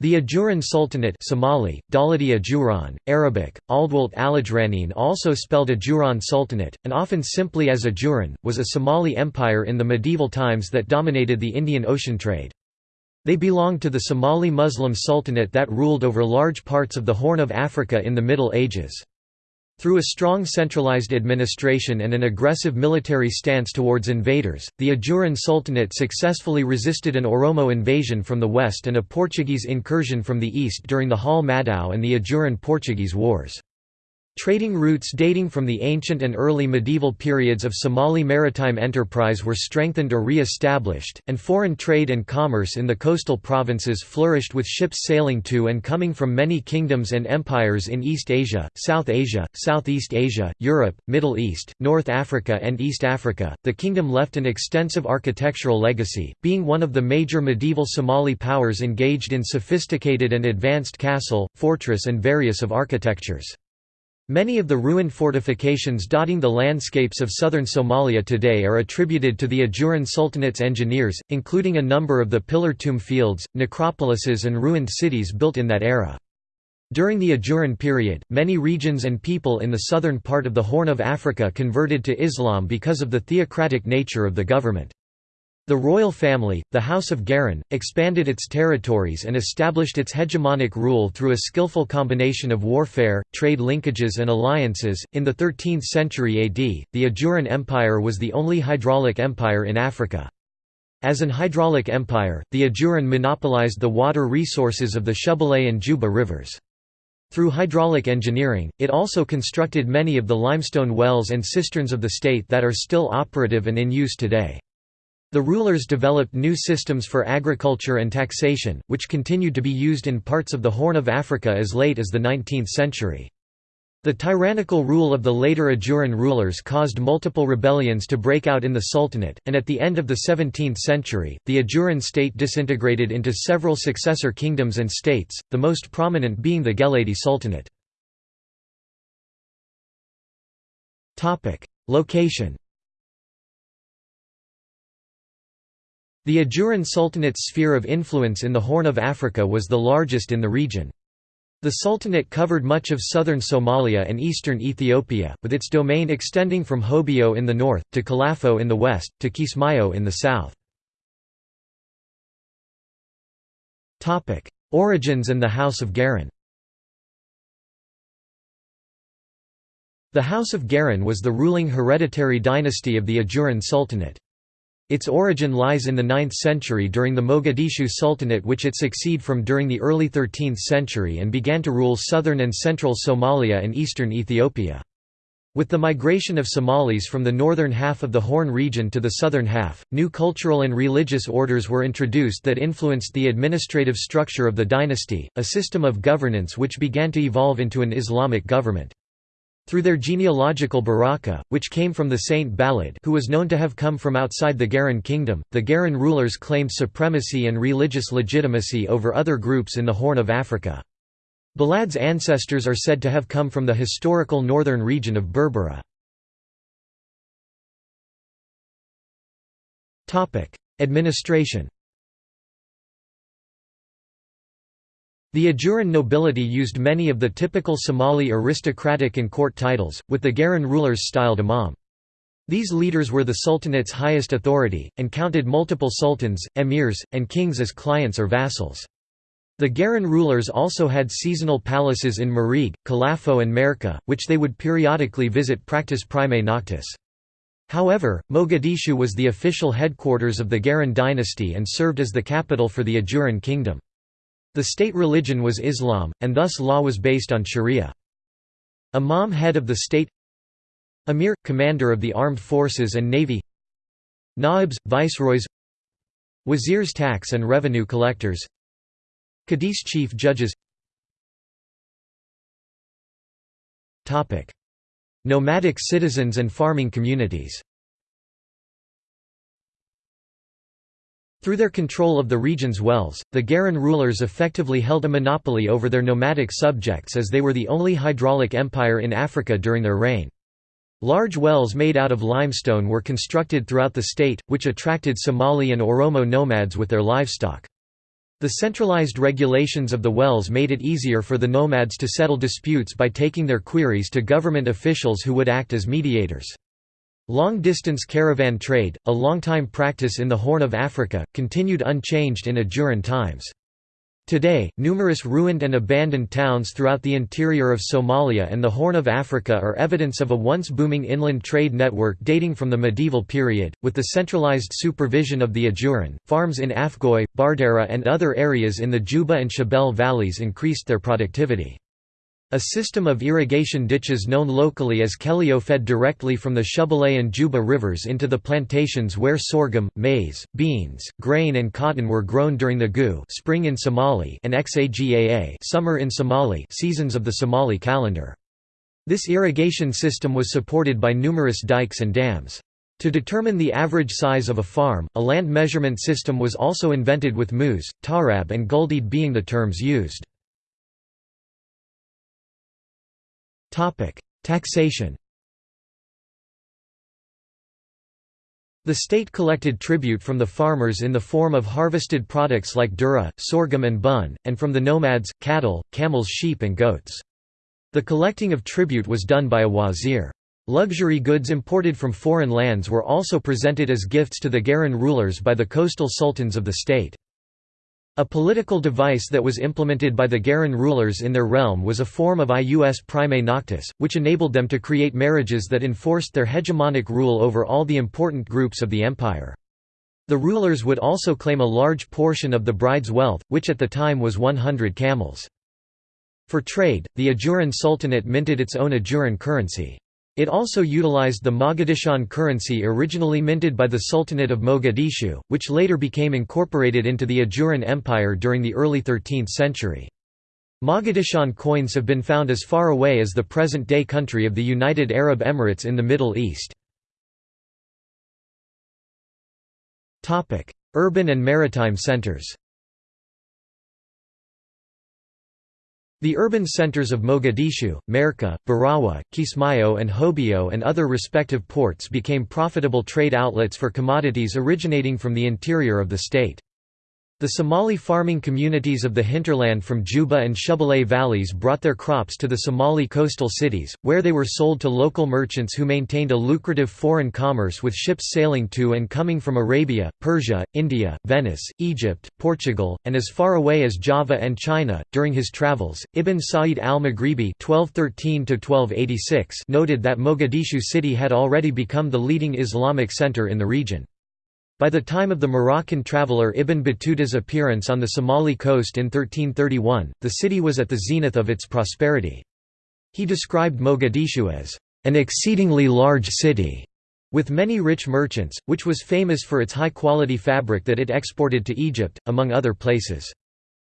The Ajuran Sultanate Somali, Dawlati Ajuran, Arabic, Aldwalt Alajranin also spelled Ajuran Sultanate, and often simply as Ajuran, was a Somali empire in the medieval times that dominated the Indian Ocean trade. They belonged to the Somali Muslim Sultanate that ruled over large parts of the Horn of Africa in the Middle Ages. Through a strong centralized administration and an aggressive military stance towards invaders, the Ajuran Sultanate successfully resisted an Oromo invasion from the west and a Portuguese incursion from the east during the Hal Madao and the Ajuran-Portuguese Wars. Trading routes dating from the ancient and early medieval periods of Somali maritime enterprise were strengthened or re-established, and foreign trade and commerce in the coastal provinces flourished with ships sailing to and coming from many kingdoms and empires in East Asia, South Asia, Southeast Asia, Europe, Middle East, North Africa and East Africa. The kingdom left an extensive architectural legacy, being one of the major medieval Somali powers engaged in sophisticated and advanced castle, fortress and various of architectures. Many of the ruined fortifications dotting the landscapes of southern Somalia today are attributed to the Ajuran Sultanate's engineers, including a number of the pillar tomb fields, necropolises and ruined cities built in that era. During the Ajuran period, many regions and people in the southern part of the Horn of Africa converted to Islam because of the theocratic nature of the government. The royal family, the House of Garin, expanded its territories and established its hegemonic rule through a skillful combination of warfare, trade linkages, and alliances. In the 13th century AD, the Ajuran Empire was the only hydraulic empire in Africa. As an hydraulic empire, the Ajuran monopolized the water resources of the Shabelle and Juba rivers. Through hydraulic engineering, it also constructed many of the limestone wells and cisterns of the state that are still operative and in use today. The rulers developed new systems for agriculture and taxation, which continued to be used in parts of the Horn of Africa as late as the 19th century. The tyrannical rule of the later Ajuran rulers caused multiple rebellions to break out in the Sultanate, and at the end of the 17th century, the Ajuran state disintegrated into several successor kingdoms and states, the most prominent being the Geledi Sultanate. Location The Ajuran Sultanate's sphere of influence in the Horn of Africa was the largest in the region. The Sultanate covered much of southern Somalia and eastern Ethiopia, with its domain extending from Hobyo in the north, to Kalafo in the west, to Kismayo in the south. Origins and the House of Garin The House of Garin was the ruling hereditary dynasty of the Ajuran Sultanate. Its origin lies in the 9th century during the Mogadishu Sultanate which it succeed from during the early 13th century and began to rule southern and central Somalia and eastern Ethiopia. With the migration of Somalis from the northern half of the Horn region to the southern half, new cultural and religious orders were introduced that influenced the administrative structure of the dynasty, a system of governance which began to evolve into an Islamic government. Through their genealogical baraka, which came from the saint Balad who was known to have come from outside the Garan kingdom, the Garan rulers claimed supremacy and religious legitimacy over other groups in the Horn of Africa. Balad's ancestors are said to have come from the historical northern region of Berbera. Administration The Ajuran nobility used many of the typical Somali aristocratic and court titles, with the Garan rulers styled imam. These leaders were the sultanate's highest authority, and counted multiple sultans, emirs, and kings as clients or vassals. The Garan rulers also had seasonal palaces in Marig, Kalafo and Merka, which they would periodically visit practice primae noctis. However, Mogadishu was the official headquarters of the Garan dynasty and served as the capital for the Ajuran kingdom. The state religion was Islam, and thus law was based on sharia. Imam head of the state Amir – commander of the armed forces and navy Naibs – viceroys Wazirs tax and revenue collectors Qadis chief judges. Nomadic citizens and farming communities Through their control of the region's wells, the Garan rulers effectively held a monopoly over their nomadic subjects as they were the only hydraulic empire in Africa during their reign. Large wells made out of limestone were constructed throughout the state, which attracted Somali and Oromo nomads with their livestock. The centralized regulations of the wells made it easier for the nomads to settle disputes by taking their queries to government officials who would act as mediators. Long-distance caravan trade, a long-time practice in the Horn of Africa, continued unchanged in Ajuran times. Today, numerous ruined and abandoned towns throughout the interior of Somalia and the Horn of Africa are evidence of a once booming inland trade network dating from the medieval period. With the centralized supervision of the Ajuran, farms in Afgoy, Bardera, and other areas in the Juba and Shabelle valleys increased their productivity. A system of irrigation ditches known locally as Kelio fed directly from the Shabelle and Juba rivers into the plantations where sorghum, maize, beans, grain and cotton were grown during the Gu spring in Somali and Xagaa summer in Somali seasons of the Somali calendar. This irrigation system was supported by numerous dikes and dams. To determine the average size of a farm, a land measurement system was also invented with mus, tarab and guldid being the terms used. Taxation The state collected tribute from the farmers in the form of harvested products like dura, sorghum and bun, and from the nomads, cattle, camels sheep and goats. The collecting of tribute was done by a wazir. Luxury goods imported from foreign lands were also presented as gifts to the Garan rulers by the coastal sultans of the state. A political device that was implemented by the Garan rulers in their realm was a form of ius prime noctis, which enabled them to create marriages that enforced their hegemonic rule over all the important groups of the empire. The rulers would also claim a large portion of the bride's wealth, which at the time was 100 camels. For trade, the Ajuran Sultanate minted its own Ajuran currency. It also utilized the Mogadishan currency originally minted by the Sultanate of Mogadishu, which later became incorporated into the Ajuran Empire during the early 13th century. Mogadishan coins have been found as far away as the present-day country of the United Arab Emirates in the Middle East. Urban and maritime centers The urban centers of Mogadishu, Merka, Barawa, Kismayo and Hobyo and other respective ports became profitable trade outlets for commodities originating from the interior of the state. The Somali farming communities of the hinterland from Juba and Shabelle valleys brought their crops to the Somali coastal cities, where they were sold to local merchants who maintained a lucrative foreign commerce with ships sailing to and coming from Arabia, Persia, India, Venice, Egypt, Portugal, and as far away as Java and China. During his travels, Ibn Sa'id al-Maghribi noted that Mogadishu city had already become the leading Islamic center in the region. By the time of the Moroccan traveller Ibn Battuta's appearance on the Somali coast in 1331, the city was at the zenith of its prosperity. He described Mogadishu as, "...an exceedingly large city." with many rich merchants, which was famous for its high-quality fabric that it exported to Egypt, among other places.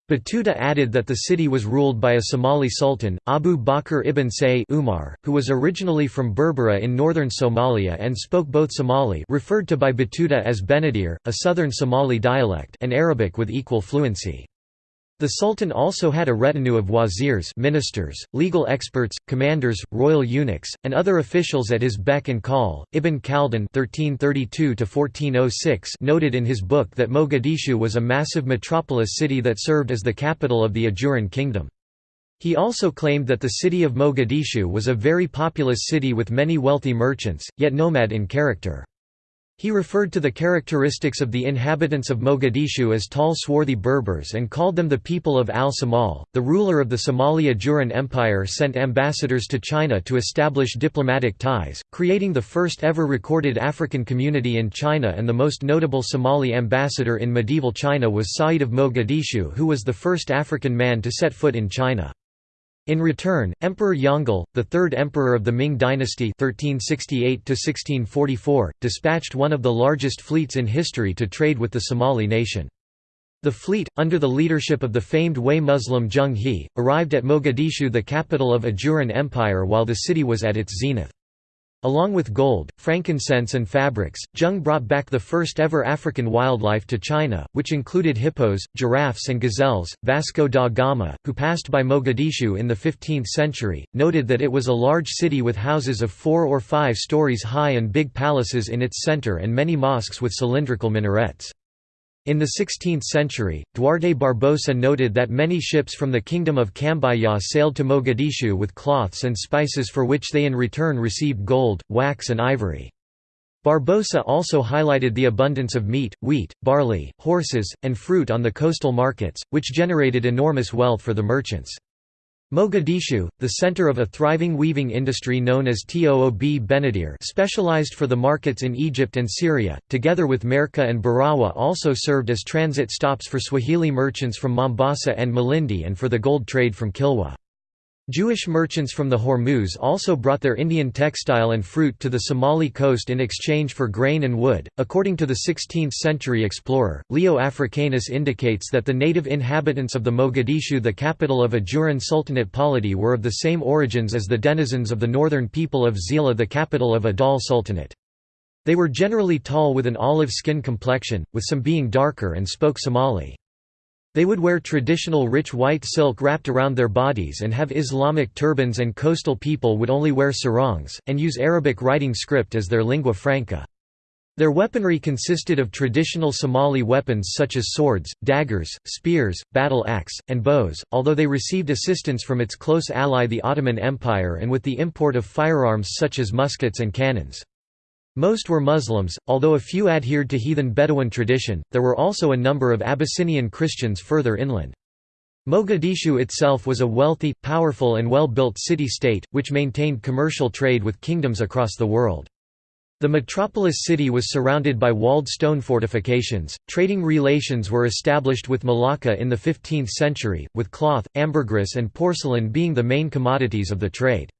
Battuta added that the city was ruled by a Somali sultan, Abu Bakr ibn Say Umar, who was originally from Berbera in northern Somalia and spoke both Somali referred to by Battuta as Benadir, a southern Somali dialect and Arabic with equal fluency. The Sultan also had a retinue of wazirs ministers, legal experts, commanders, royal eunuchs, and other officials at his beck and call. Ibn Khaldun (1332–1406) noted in his book that Mogadishu was a massive metropolis city that served as the capital of the Ajuran kingdom. He also claimed that the city of Mogadishu was a very populous city with many wealthy merchants, yet nomad in character. He referred to the characteristics of the inhabitants of Mogadishu as tall swarthy Berbers and called them the people of al-Samal. The ruler of the Somalia Ajuran Empire sent ambassadors to China to establish diplomatic ties, creating the first ever recorded African community in China and the most notable Somali ambassador in medieval China was Sa'id of Mogadishu who was the first African man to set foot in China. In return, Emperor Yongle, the third emperor of the Ming dynasty 1368 dispatched one of the largest fleets in history to trade with the Somali nation. The fleet, under the leadership of the famed Hui Muslim Zheng He, arrived at Mogadishu the capital of Ajuran Empire while the city was at its zenith. Along with gold, frankincense and fabrics, Zheng brought back the first ever African wildlife to China, which included hippos, giraffes and gazelles. Vasco da Gama, who passed by Mogadishu in the 15th century, noted that it was a large city with houses of four or five stories high and big palaces in its center and many mosques with cylindrical minarets. In the 16th century, Duarte Barbosa noted that many ships from the Kingdom of Cambaya sailed to Mogadishu with cloths and spices for which they in return received gold, wax and ivory. Barbosa also highlighted the abundance of meat, wheat, barley, horses, and fruit on the coastal markets, which generated enormous wealth for the merchants. Mogadishu, the center of a thriving weaving industry known as Toob Benadir specialized for the markets in Egypt and Syria, together with Merka and Barawa also served as transit stops for Swahili merchants from Mombasa and Malindi and for the gold trade from Kilwa. Jewish merchants from the Hormuz also brought their Indian textile and fruit to the Somali coast in exchange for grain and wood. According to the 16th century explorer, Leo Africanus indicates that the native inhabitants of the Mogadishu, the capital of Ajuran Sultanate polity, were of the same origins as the denizens of the northern people of Zeila, the capital of Adal Sultanate. They were generally tall with an olive skin complexion, with some being darker and spoke Somali. They would wear traditional rich white silk wrapped around their bodies and have Islamic turbans and coastal people would only wear sarongs, and use Arabic writing script as their lingua franca. Their weaponry consisted of traditional Somali weapons such as swords, daggers, spears, battle axe, and bows, although they received assistance from its close ally the Ottoman Empire and with the import of firearms such as muskets and cannons. Most were Muslims, although a few adhered to heathen Bedouin tradition, there were also a number of Abyssinian Christians further inland. Mogadishu itself was a wealthy, powerful and well-built city-state, which maintained commercial trade with kingdoms across the world. The metropolis city was surrounded by walled stone fortifications. Trading relations were established with Malacca in the 15th century, with cloth, ambergris, and porcelain being the main commodities of the trade.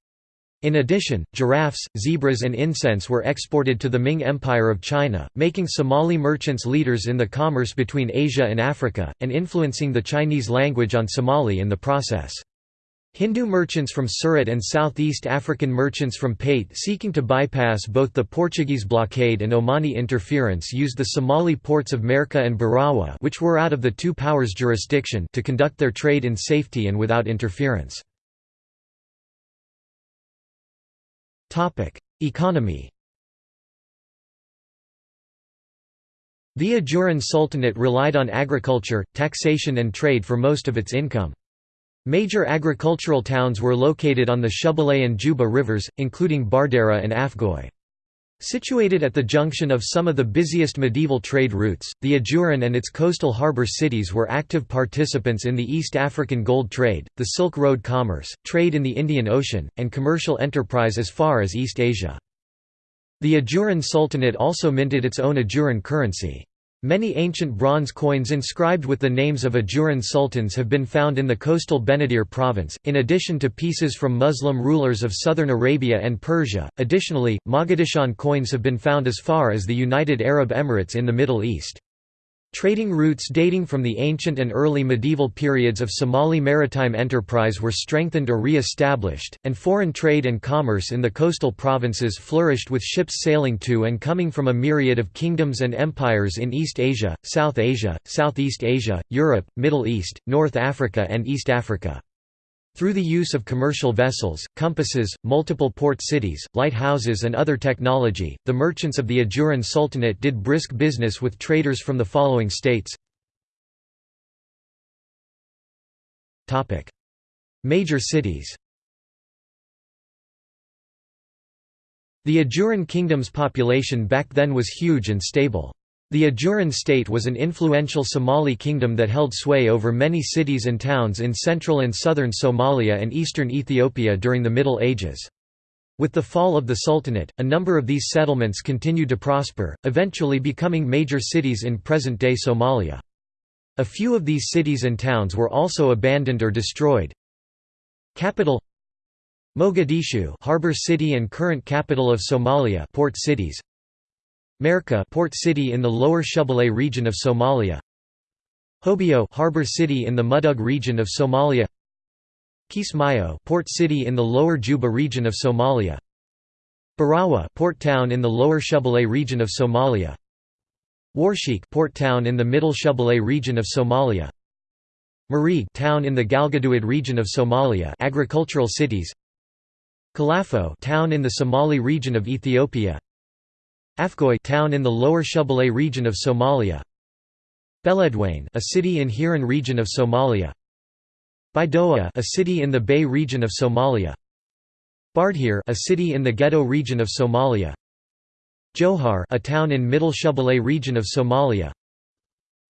In addition, giraffes, zebras and incense were exported to the Ming Empire of China, making Somali merchants leaders in the commerce between Asia and Africa, and influencing the Chinese language on Somali in the process. Hindu merchants from Surat and Southeast African merchants from Pate seeking to bypass both the Portuguese blockade and Omani interference used the Somali ports of Merka and Barawa which were out of the two powers' jurisdiction to conduct their trade in safety and without interference. Economy The Ajuran Sultanate relied on agriculture, taxation and trade for most of its income. Major agricultural towns were located on the Shabelle and Juba rivers, including Bardera and Afgoy. Situated at the junction of some of the busiest medieval trade routes, the Ajuran and its coastal harbour cities were active participants in the East African gold trade, the Silk Road commerce, trade in the Indian Ocean, and commercial enterprise as far as East Asia. The Ajuran Sultanate also minted its own Ajuran currency. Many ancient bronze coins inscribed with the names of Ajuran sultans have been found in the coastal Benadir province, in addition to pieces from Muslim rulers of southern Arabia and Persia. Additionally, Mogadishan coins have been found as far as the United Arab Emirates in the Middle East. Trading routes dating from the ancient and early medieval periods of Somali maritime enterprise were strengthened or re-established, and foreign trade and commerce in the coastal provinces flourished with ships sailing to and coming from a myriad of kingdoms and empires in East Asia, South Asia, Southeast Asia, Europe, Middle East, North Africa and East Africa. Through the use of commercial vessels, compasses, multiple port cities, lighthouses and other technology, the merchants of the Ajuran Sultanate did brisk business with traders from the following states. Major cities. The Ajuran Kingdom's population back then was huge and stable. The Ajuran state was an influential Somali kingdom that held sway over many cities and towns in central and southern Somalia and eastern Ethiopia during the Middle Ages. With the fall of the Sultanate, a number of these settlements continued to prosper, eventually becoming major cities in present-day Somalia. A few of these cities and towns were also abandoned or destroyed. Capital Mogadishu harbor city and current capital of Somalia port cities Merka port city in the lower Shabelle region of Somalia. Hobyo harbor city in the Mudug region of Somalia. Kismayo port city in the lower Juba region of Somalia. Barawa port town in the lower Shabelle region of Somalia. Warsheik port town in the middle Shabelle region of Somalia. Marig town in the Galgaduud region of Somalia agricultural cities. Kalafo town in the Somali region of Ethiopia Afgoy town in the lower Shabelle region of Somalia. Beledweyne a city in Hiran region of Somalia. Baidoa a city in the Bay region of Somalia. Bardheer a city in the Gedo region of Somalia. Johar a town in Middle Shabelle region of Somalia.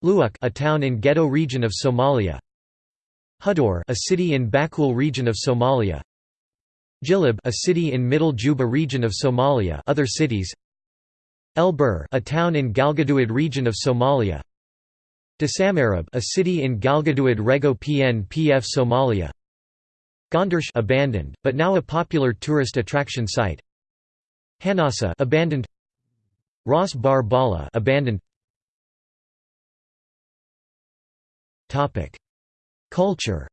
Luak a town in Gedo region of Somalia. Hudor a city in Bakool region of Somalia. Jilib a city in Middle Juba region of Somalia. Other cities El Bur a town in Galgaduud region of Somalia Dasamarib a city in Galgaduud Rego PNPF Somalia Gondarsh abandoned, but now a popular tourist attraction site. Hanasa abandoned. Ras Bar Bala abandoned. Topic: Culture.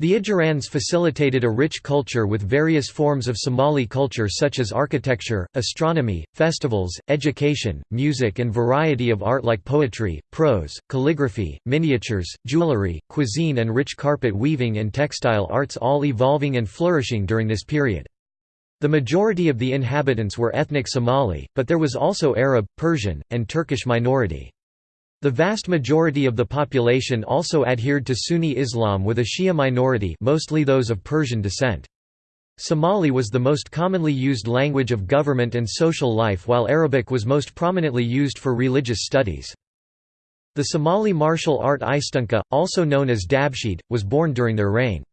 The Ajurans facilitated a rich culture with various forms of Somali culture such as architecture, astronomy, festivals, education, music and variety of art like poetry, prose, calligraphy, miniatures, jewelry, cuisine and rich carpet weaving and textile arts all evolving and flourishing during this period. The majority of the inhabitants were ethnic Somali, but there was also Arab, Persian, and Turkish minority. The vast majority of the population also adhered to Sunni Islam with a Shia minority mostly those of Persian descent. Somali was the most commonly used language of government and social life while Arabic was most prominently used for religious studies. The Somali martial art Istunka, also known as Dabshid, was born during their reign.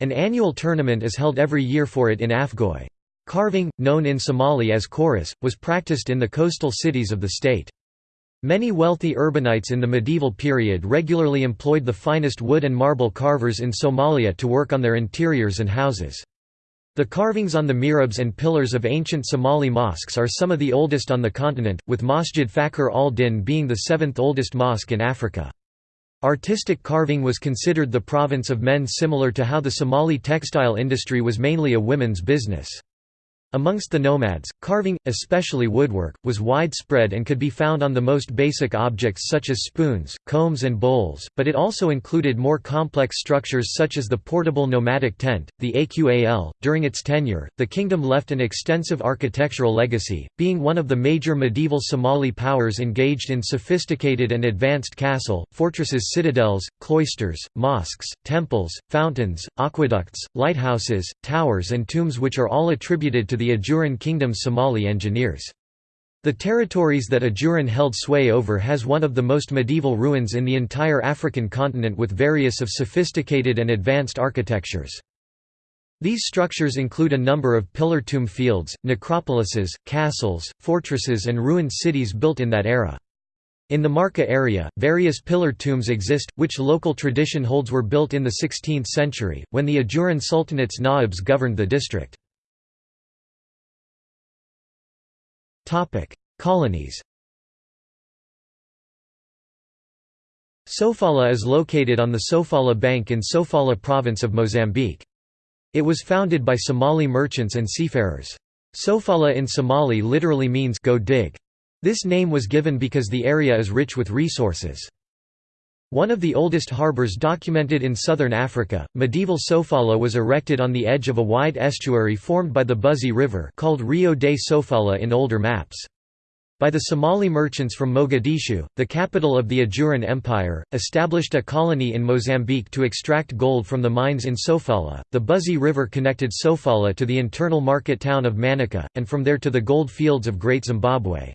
An annual tournament is held every year for it in Afgoy. Carving, known in Somali as chorus, was practiced in the coastal cities of the state. Many wealthy urbanites in the medieval period regularly employed the finest wood and marble carvers in Somalia to work on their interiors and houses. The carvings on the mihrabs and pillars of ancient Somali mosques are some of the oldest on the continent, with Masjid Fakhr al-Din being the seventh oldest mosque in Africa. Artistic carving was considered the province of men similar to how the Somali textile industry was mainly a women's business. Amongst the nomads, carving, especially woodwork, was widespread and could be found on the most basic objects such as spoons, combs and bowls, but it also included more complex structures such as the portable nomadic tent, the Aqal. During its tenure, the kingdom left an extensive architectural legacy, being one of the major medieval Somali powers engaged in sophisticated and advanced castle, fortresses citadels, cloisters, mosques, temples, fountains, aqueducts, lighthouses, towers and tombs which are all attributed to the the Ajuran Kingdom's Somali engineers. The territories that Ajuran held sway over has one of the most medieval ruins in the entire African continent with various of sophisticated and advanced architectures. These structures include a number of pillar tomb fields, necropolises, castles, fortresses and ruined cities built in that era. In the Marca area, various pillar tombs exist, which local tradition holds were built in the 16th century, when the Ajuran Sultanate's Naibs governed the district. Topic: Colonies. Sofala is located on the Sofala Bank in Sofala province of Mozambique. It was founded by Somali merchants and seafarers. Sofala in Somali literally means go dig. This name was given because the area is rich with resources. One of the oldest harbours documented in southern Africa, medieval Sofala was erected on the edge of a wide estuary formed by the Buzi River called Rio de Sofala in older maps. By the Somali merchants from Mogadishu, the capital of the Ajuran Empire, established a colony in Mozambique to extract gold from the mines in Sofala. The Buzi River connected Sofala to the internal market town of Manica, and from there to the gold fields of Great Zimbabwe.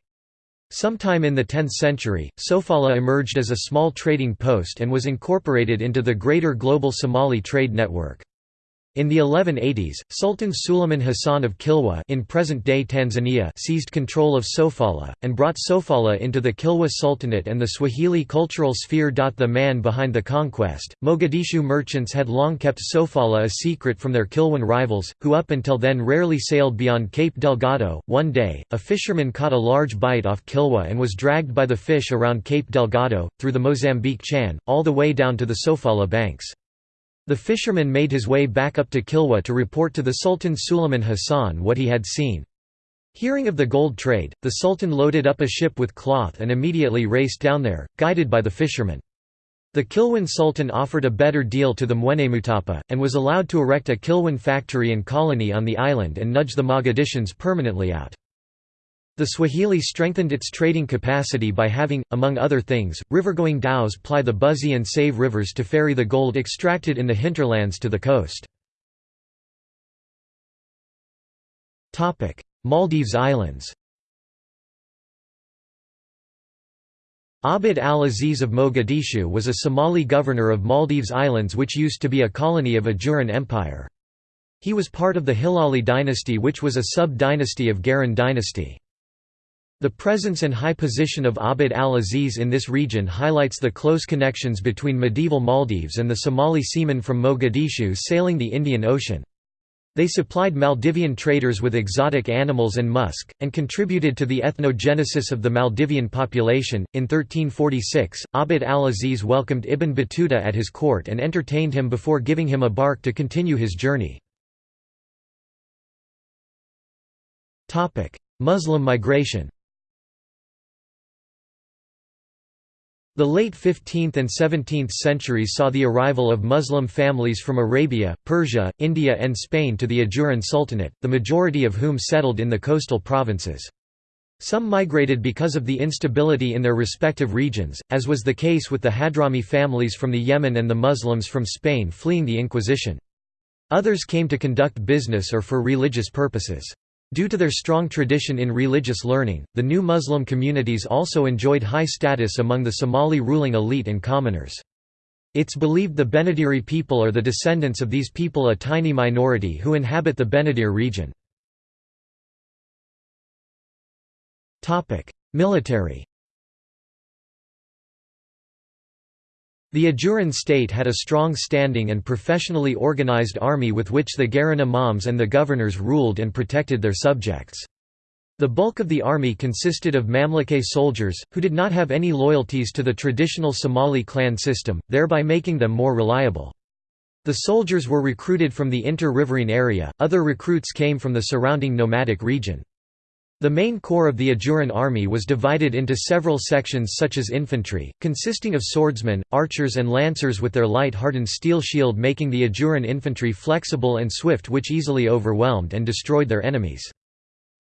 Sometime in the 10th century, Sofala emerged as a small trading post and was incorporated into the greater global Somali trade network. In the 1180s, Sultan Suleiman Hassan of Kilwa in present-day Tanzania seized control of Sofala, and brought Sofala into the Kilwa Sultanate and the Swahili cultural sphere. The man behind the conquest, Mogadishu merchants had long kept Sofala a secret from their Kilwan rivals, who up until then rarely sailed beyond Cape Delgado. One day, a fisherman caught a large bite off Kilwa and was dragged by the fish around Cape Delgado, through the Mozambique Chan, all the way down to the Sofala banks. The fisherman made his way back up to Kilwa to report to the Sultan Suleiman Hassan what he had seen. Hearing of the gold trade, the Sultan loaded up a ship with cloth and immediately raced down there, guided by the fisherman. The Kilwan Sultan offered a better deal to the Mwenemutapa, and was allowed to erect a Kilwan factory and colony on the island and nudge the Mogadishans permanently out. The Swahili strengthened its trading capacity by having, among other things, river-going dhows ply the Buzi and Save rivers to ferry the gold extracted in the hinterlands to the coast. Maldives Islands Abd al-Aziz of Mogadishu was a Somali governor of Maldives Islands which used to be a colony of Ajuran Empire. He was part of the Hilali dynasty which was a sub-dynasty of Garan dynasty. The presence and high position of Abd al-Aziz in this region highlights the close connections between medieval Maldives and the Somali seamen from Mogadishu sailing the Indian Ocean. They supplied Maldivian traders with exotic animals and musk, and contributed to the ethnogenesis of the Maldivian population. In 1346, Abd al-Aziz welcomed Ibn Battuta at his court and entertained him before giving him a bark to continue his journey. Muslim migration The late 15th and 17th centuries saw the arrival of Muslim families from Arabia, Persia, India and Spain to the Ajuran Sultanate, the majority of whom settled in the coastal provinces. Some migrated because of the instability in their respective regions, as was the case with the Hadrami families from the Yemen and the Muslims from Spain fleeing the Inquisition. Others came to conduct business or for religious purposes. Due to their strong tradition in religious learning, the new Muslim communities also enjoyed high status among the Somali ruling elite and commoners. It's believed the Benadiri people are the descendants of these people a tiny minority who inhabit the Benadir region. Military The Ajuran state had a strong standing and professionally organized army with which the Garan imams and the governors ruled and protected their subjects. The bulk of the army consisted of Mamlukay soldiers, who did not have any loyalties to the traditional Somali clan system, thereby making them more reliable. The soldiers were recruited from the inter-riverine area, other recruits came from the surrounding nomadic region. The main corps of the Ajuran army was divided into several sections such as infantry, consisting of swordsmen, archers and lancers with their light hardened steel shield making the Ajuran infantry flexible and swift which easily overwhelmed and destroyed their enemies.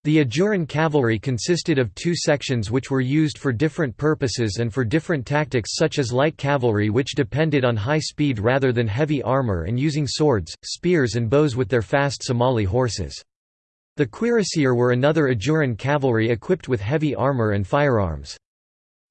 The Ajuran cavalry consisted of two sections which were used for different purposes and for different tactics such as light cavalry which depended on high speed rather than heavy armor and using swords, spears and bows with their fast Somali horses. The cuirassier were another Ajuran cavalry equipped with heavy armor and firearms.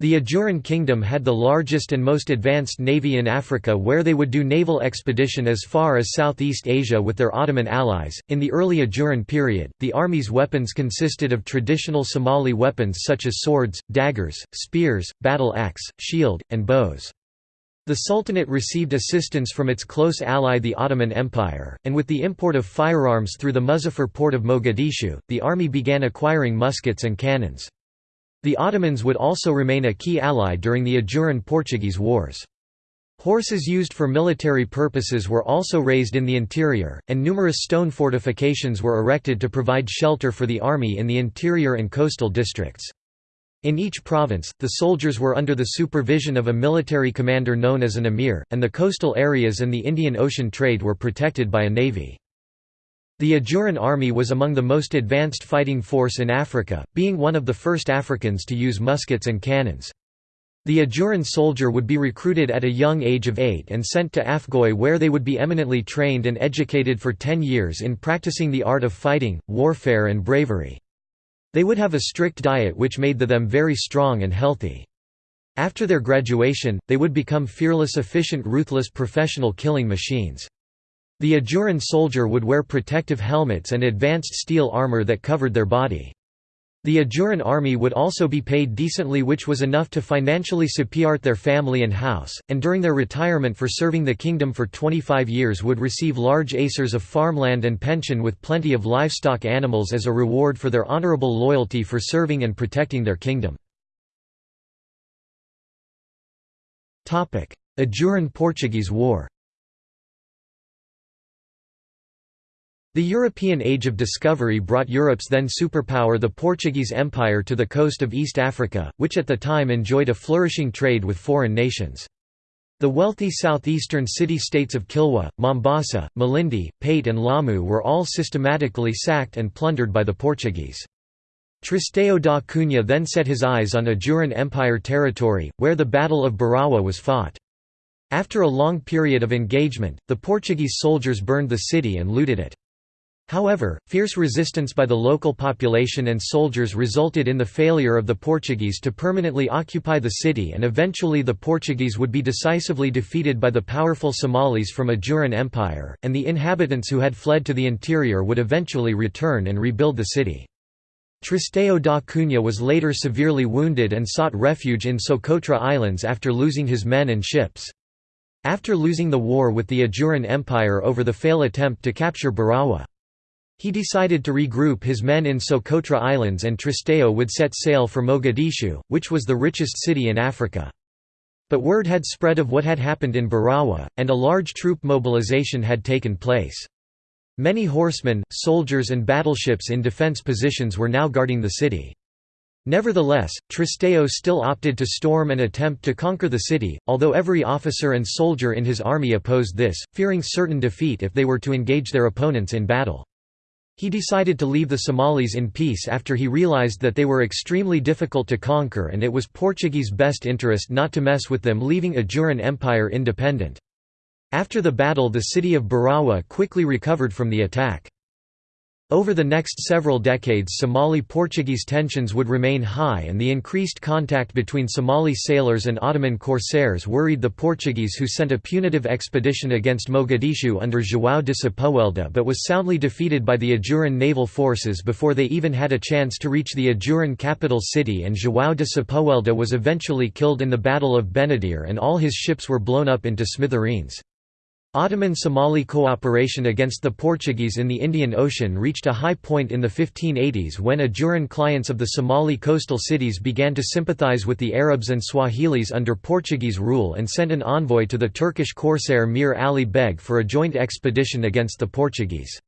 The Ajuran kingdom had the largest and most advanced navy in Africa where they would do naval expedition as far as Southeast Asia with their Ottoman allies. In the early Ajuran period, the army's weapons consisted of traditional Somali weapons such as swords, daggers, spears, battle axe, shield, and bows. The Sultanate received assistance from its close ally the Ottoman Empire, and with the import of firearms through the Muzaffar port of Mogadishu, the army began acquiring muskets and cannons. The Ottomans would also remain a key ally during the Ajuran-Portuguese wars. Horses used for military purposes were also raised in the interior, and numerous stone fortifications were erected to provide shelter for the army in the interior and coastal districts. In each province, the soldiers were under the supervision of a military commander known as an emir, and the coastal areas and the Indian Ocean trade were protected by a navy. The Ajuran army was among the most advanced fighting force in Africa, being one of the first Africans to use muskets and cannons. The Ajuran soldier would be recruited at a young age of eight and sent to Afgoy where they would be eminently trained and educated for ten years in practicing the art of fighting, warfare and bravery. They would have a strict diet which made them very strong and healthy. After their graduation, they would become fearless efficient ruthless professional killing machines. The Ajuran soldier would wear protective helmets and advanced steel armor that covered their body. The Ajuran army would also be paid decently which was enough to financially support their family and house, and during their retirement for serving the kingdom for 25 years would receive large acres of farmland and pension with plenty of livestock animals as a reward for their honorable loyalty for serving and protecting their kingdom. Ajuran-Portuguese War The European Age of Discovery brought Europe's then superpower the Portuguese Empire to the coast of East Africa, which at the time enjoyed a flourishing trade with foreign nations. The wealthy southeastern city-states of Kilwa, Mombasa, Malindi, Pate and Lamu were all systematically sacked and plundered by the Portuguese. Tristão da Cunha then set his eyes on Ajuran Empire territory, where the Battle of Barawa was fought. After a long period of engagement, the Portuguese soldiers burned the city and looted it. However, fierce resistance by the local population and soldiers resulted in the failure of the Portuguese to permanently occupy the city and eventually the Portuguese would be decisively defeated by the powerful Somalis from Ajuran Empire, and the inhabitants who had fled to the interior would eventually return and rebuild the city. Tristão da Cunha was later severely wounded and sought refuge in Socotra Islands after losing his men and ships. After losing the war with the Ajuran Empire over the failed attempt to capture Barawa. He decided to regroup his men in Socotra Islands and Tristão would set sail for Mogadishu, which was the richest city in Africa. But word had spread of what had happened in Barawa, and a large troop mobilization had taken place. Many horsemen, soldiers and battleships in defense positions were now guarding the city. Nevertheless, Tristão still opted to storm and attempt to conquer the city, although every officer and soldier in his army opposed this, fearing certain defeat if they were to engage their opponents in battle. He decided to leave the Somalis in peace after he realized that they were extremely difficult to conquer and it was Portuguese best interest not to mess with them leaving Ajuran Empire independent. After the battle the city of Barawa quickly recovered from the attack. Over the next several decades Somali-Portuguese tensions would remain high and the increased contact between Somali sailors and Ottoman corsairs worried the Portuguese who sent a punitive expedition against Mogadishu under João de Sepúlveda but was soundly defeated by the Ajuran naval forces before they even had a chance to reach the Ajuran capital city and João de Sepúlveda was eventually killed in the Battle of Benadir and all his ships were blown up into smithereens. Ottoman-Somali cooperation against the Portuguese in the Indian Ocean reached a high point in the 1580s when Ajuran clients of the Somali coastal cities began to sympathize with the Arabs and Swahilis under Portuguese rule and sent an envoy to the Turkish corsair Mir Ali Beg for a joint expedition against the Portuguese.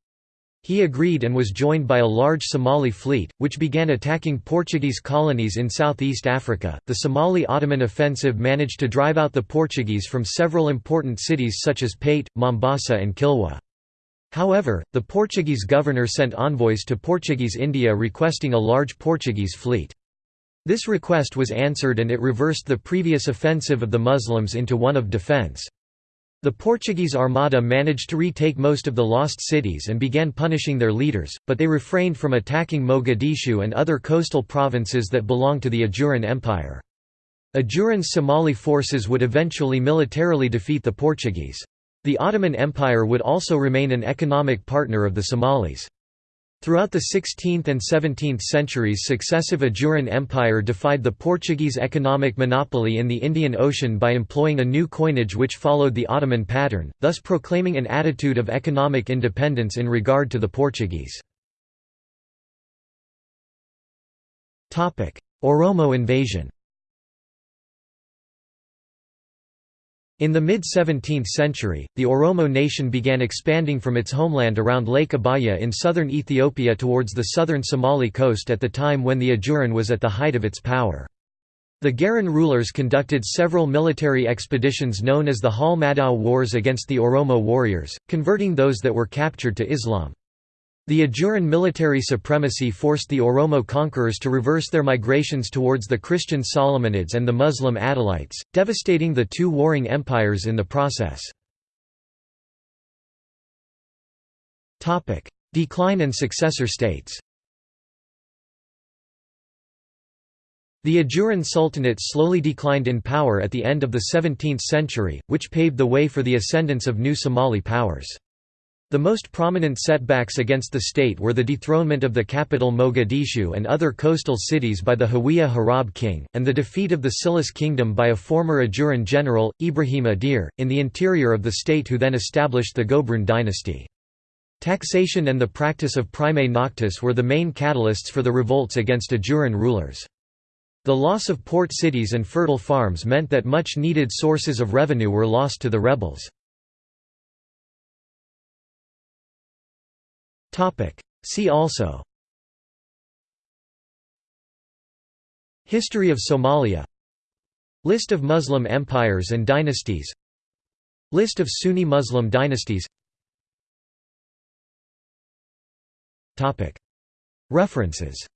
He agreed and was joined by a large Somali fleet, which began attacking Portuguese colonies in southeast Africa. The Somali Ottoman offensive managed to drive out the Portuguese from several important cities such as Pate, Mombasa, and Kilwa. However, the Portuguese governor sent envoys to Portuguese India requesting a large Portuguese fleet. This request was answered and it reversed the previous offensive of the Muslims into one of defence. The Portuguese Armada managed to retake most of the lost cities and began punishing their leaders, but they refrained from attacking Mogadishu and other coastal provinces that belonged to the Ajuran Empire. Ajuran's Somali forces would eventually militarily defeat the Portuguese. The Ottoman Empire would also remain an economic partner of the Somalis. Throughout the 16th and 17th centuries successive Ajuran Empire defied the Portuguese economic monopoly in the Indian Ocean by employing a new coinage which followed the Ottoman pattern, thus proclaiming an attitude of economic independence in regard to the Portuguese. Oromo invasion In the mid-17th century, the Oromo nation began expanding from its homeland around Lake Abaya in southern Ethiopia towards the southern Somali coast at the time when the Ajuran was at the height of its power. The Garan rulers conducted several military expeditions known as the Hal Madao Wars against the Oromo warriors, converting those that were captured to Islam. The Ajuran military supremacy forced the Oromo conquerors to reverse their migrations towards the Christian Solomonids and the Muslim Adalites, devastating the two warring empires in the process. Decline and successor states The Ajuran Sultanate slowly declined in power at the end of the 17th century, which paved the way for the ascendance of new Somali powers. The most prominent setbacks against the state were the dethronement of the capital Mogadishu and other coastal cities by the Hawiye Harab king, and the defeat of the Silis kingdom by a former Ajuran general, Ibrahim Adir, in the interior of the state who then established the Gobroon dynasty. Taxation and the practice of prime noctis were the main catalysts for the revolts against Ajuran rulers. The loss of port cities and fertile farms meant that much needed sources of revenue were lost to the rebels. See also. History of Somalia. List of Muslim empires and dynasties. List of Sunni Muslim dynasties. References